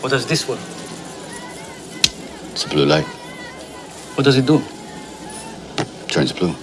What does this one? It's a blue light. What does it do? Turns blue.